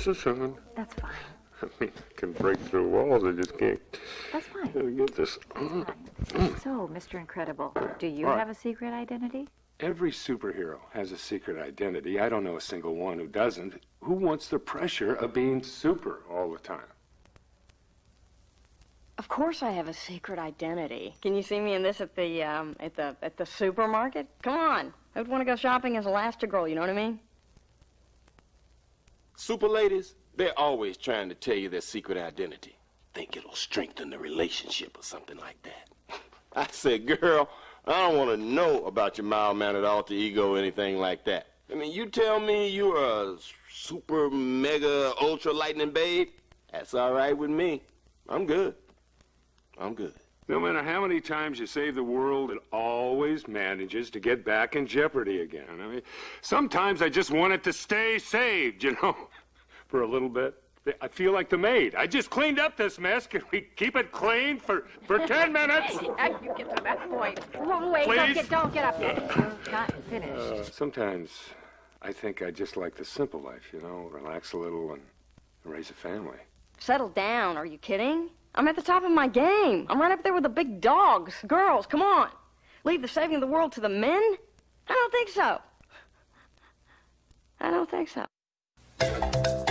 Just a second. That's fine. I mean, I can break through walls. I just can't That's fine. gotta get this. So, Mr. Incredible, do you All right. have a secret identity? Every superhero has a secret identity. I don't know a single one who doesn't. Who wants the pressure of being super all the time? Of course I have a secret identity. Can you see me in this at the um, at the at the supermarket? Come on. I would want to go shopping as Elastigirl, you know what I mean? Super ladies, they're always trying to tell you their secret identity. Think it'll strengthen the relationship or something like that. I said, girl, I don't want to know about your mild-mannered alter ego or anything like that. I mean, you tell me you're a super, mega, ultra lightning babe, that's all right with me. I'm good. I'm good. No matter how many times you save the world, it always manages to get back in jeopardy again. I mean, sometimes I just want it to stay saved, you know, for a little bit. I feel like the maid. I just cleaned up this mess. Can we keep it clean for, for 10 minutes? Uh, you get to that point. Wait, wait, don't Please? get, don't get up there. You're not finished. Uh, sometimes I think I just like the simple life, you know, relax a little and raise a family. Settle down. Are you kidding? I'm at the top of my game. I'm right up there with the big dogs. Girls, come on. Leave the saving of the world to the men? I don't think so. I don't think so.